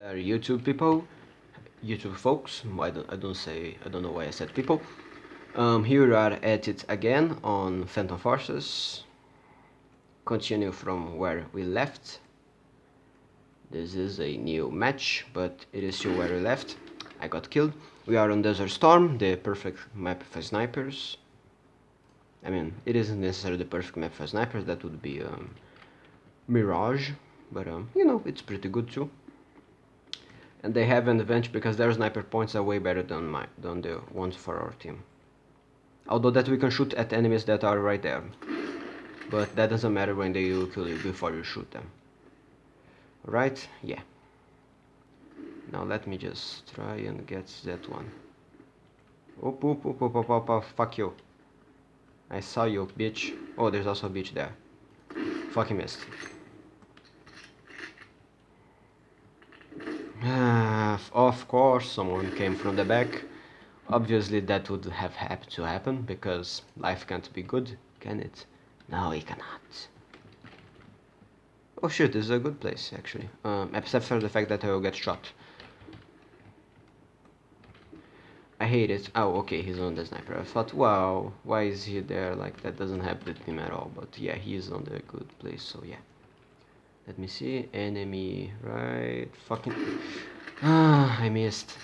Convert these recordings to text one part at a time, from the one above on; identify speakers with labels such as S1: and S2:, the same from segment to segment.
S1: Uh, YouTube people, YouTube folks, I don't, I don't say, I don't know why I said people. Um, here we are at it again on Phantom Forces. Continue from where we left. This is a new match, but it is still where we left. I got killed. We are on Desert Storm, the perfect map for snipers. I mean, it isn't necessarily the perfect map for snipers, that would be um, Mirage, but um, you know, it's pretty good too and they have an advantage because their sniper points are way better than my than the ones for our team. Although that we can shoot at enemies that are right there. But that doesn't matter when they will kill you before you shoot them. Right? Yeah. Now let me just try and get that one. Oop, oop, oop, oop, oop, oop, oop, fuck you. I saw you, bitch. Oh, there's also a bitch there. Fucking missed. Of course, someone came from the back. Obviously, that would have had to happen because life can't be good, can it? No, it cannot. Oh shit, this is a good place actually. Um, except for the fact that I will get shot. I hate it. Oh, okay, he's on the sniper. I thought, wow, why is he there? Like, that doesn't happen to him at all. But yeah, he's on the good place, so yeah. Let me see. Enemy, right? Fucking. Ah, I missed.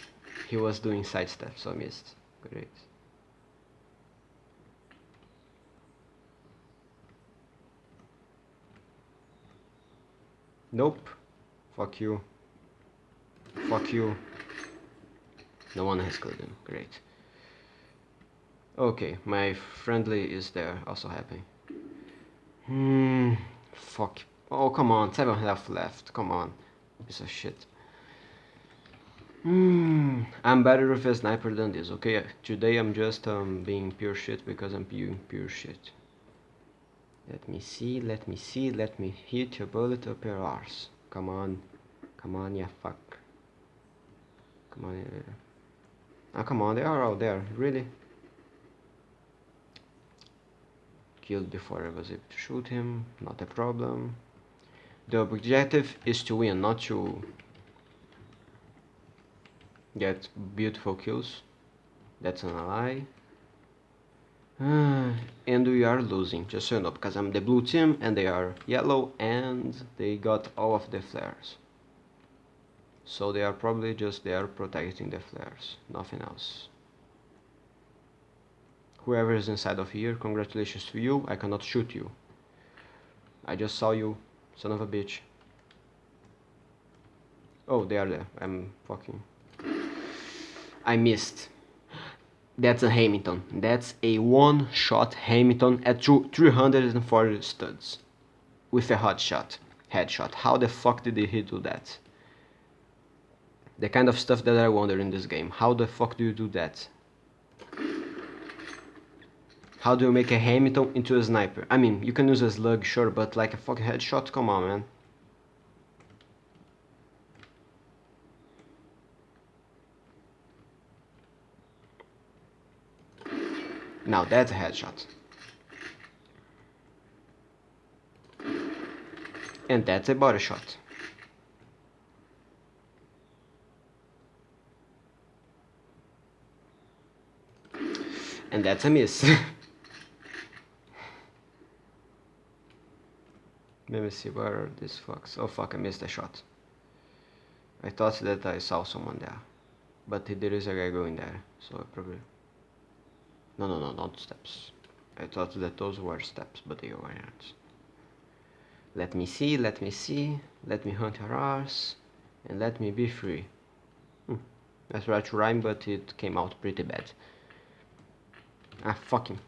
S1: He was doing side step, so I missed. Great. Nope. Fuck you. Fuck you. No one has killed him. Great. Okay, my friendly is there, also happy. Hmm. Fuck Oh, come on. Seven health left. Come on. Piece of shit. Hmm. I'm better with a sniper than this, okay? Today I'm just um, being pure shit because I'm being pure shit. Let me see, let me see, let me hit your bullet up your arse. Come on. Come on, yeah, fuck. Come on. Yeah. Ah, come on, they are out there. Really? Killed before I was able to shoot him. Not a problem. The objective is to win, not to get beautiful kills. That's an. Uh, and we are losing, just so you know, because I'm the blue team and they are yellow and they got all of the flares. So they are probably just there protecting the flares, nothing else. Whoever is inside of here, congratulations to you, I cannot shoot you. I just saw you Son of a bitch. Oh, they are there. I'm fucking... I missed. That's a Hamilton. That's a one-shot Hamilton at 340 studs. With a hot shot. Headshot. How the fuck did he do that? The kind of stuff that I wonder in this game. How the fuck do you do that? How do you make a Hamilton into a sniper? I mean, you can use a slug, sure, but like a fucking headshot? Come on, man. Now that's a headshot. And that's a body shot. And that's a miss. Let me see where are these fucks. Oh fuck, I missed a shot. I thought that I saw someone there. But there is a guy going there, so I probably... No, no, no, not steps. I thought that those were steps, but they weren't. Let me see, let me see, let me hunt her ass, and let me be free. Hmm. I to rhyme, but it came out pretty bad. Ah, fucking.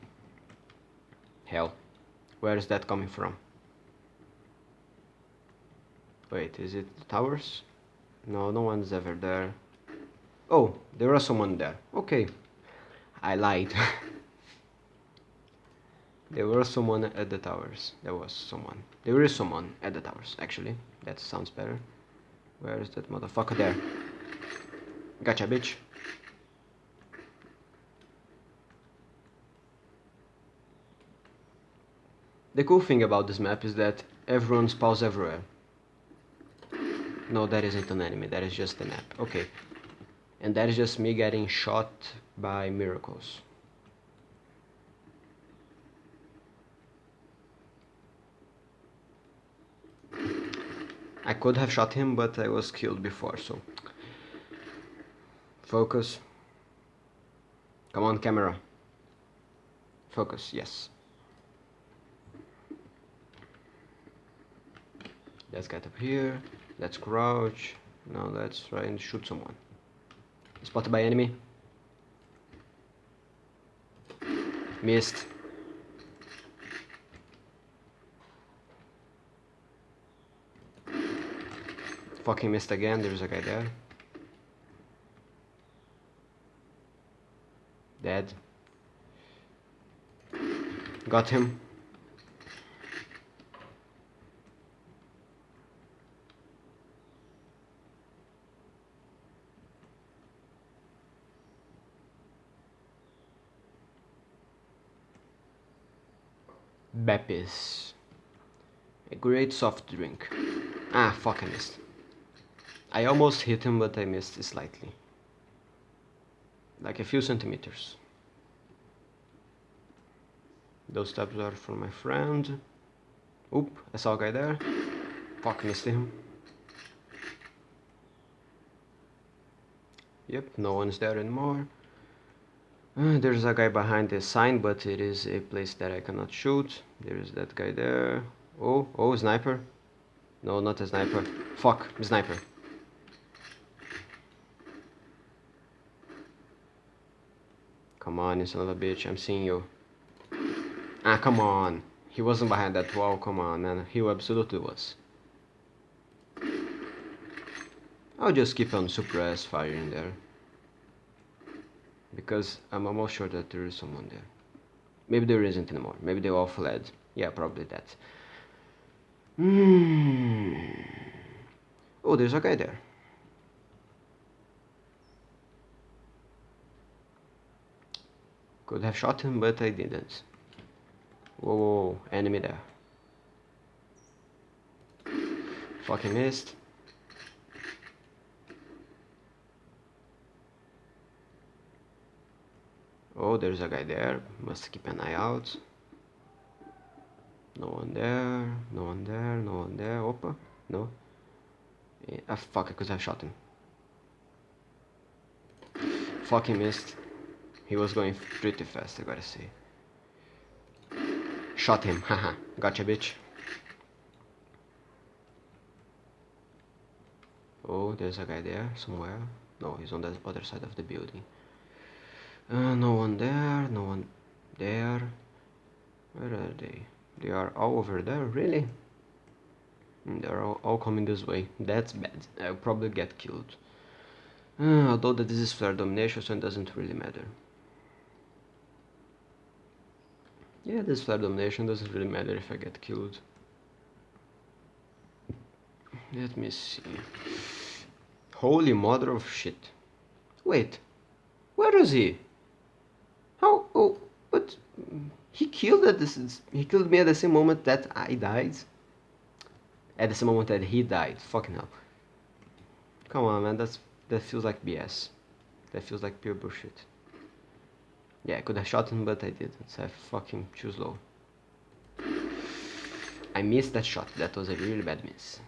S1: Hell. Where is that coming from? Wait, is it the towers? No, no one's ever there. Oh, there was someone there. Okay. I lied. there was someone at the towers. There was someone. There is someone at the towers, actually. That sounds better. Where is that motherfucker there? Gotcha, bitch. The cool thing about this map is that everyone spawns everywhere. No, that isn't an enemy, that is just the map. Okay. And that is just me getting shot by miracles. I could have shot him, but I was killed before, so... Focus. Come on, camera. Focus, yes. Let's get up here. Let's crouch. Now let's try and shoot someone. Spotted by enemy. Missed. Fucking missed again, there's a guy there. Dead. Got him. Beppis. A great soft drink. Ah, fuck, I missed. I almost hit him, but I missed slightly. Like a few centimeters. Those tabs are from my friend. Oop, I saw a guy there. Fuck, missed him. Yep, no one's there anymore. Uh, there's a guy behind the sign, but it is a place that I cannot shoot. There's that guy there. Oh, oh, sniper. No, not a sniper. Fuck, sniper. Come on, you son of a bitch, I'm seeing you. Ah, come on. He wasn't behind that wall, come on, man. He absolutely was. I'll just keep on suppress firing there because I'm almost sure that there is someone there. Maybe there isn't anymore. Maybe they all fled. Yeah, probably that. Mm. Oh, there's a guy there. Could have shot him, but I didn't. Whoa, whoa, whoa. enemy there. Fucking missed. Oh, there's a guy there. Must keep an eye out. No one there. No one there. No one there. Opa. No. Yeah, ah, fuck, I could have shot him. Fuck, he missed. He was going pretty fast, I gotta say. Shot him. Haha. gotcha, bitch. Oh, there's a guy there somewhere. No, he's on the other side of the building. Uh, no one there, no one there. Where are they? They are all over there, really? Hmm, They're all, all coming this way. That's bad. I'll probably get killed. Uh, although that this is flare domination, so it doesn't really matter. Yeah, this flare domination doesn't really matter if I get killed. Let me see. Holy mother of shit. Wait, where is he? How? Oh, but he killed at this. He killed me at the same moment that I died. At the same moment that he died. Fucking hell. Come on, man. That's that feels like BS. That feels like pure bullshit. Yeah, I could have shot him, but I didn't. So I fucking choose low. I missed that shot. That was a really bad miss.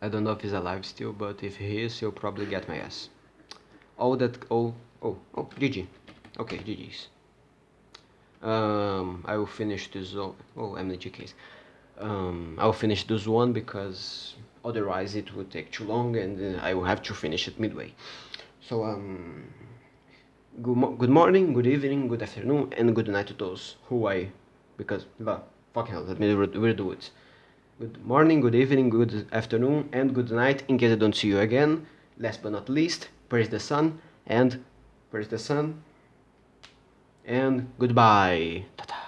S1: I don't know if he's alive still, but if he is, he'll probably get my ass all that oh oh oh GG okay GG's um, I will finish this oh MLG case um, I will finish this one because otherwise it would take too long and uh, I will have to finish it midway. So um good, mo good morning good evening good afternoon and good night to those who I because well fucking hell let me redo it good morning good evening good afternoon and good night in case I don't see you again last but not least praise the sun and praise the sun and goodbye. Ta -ta.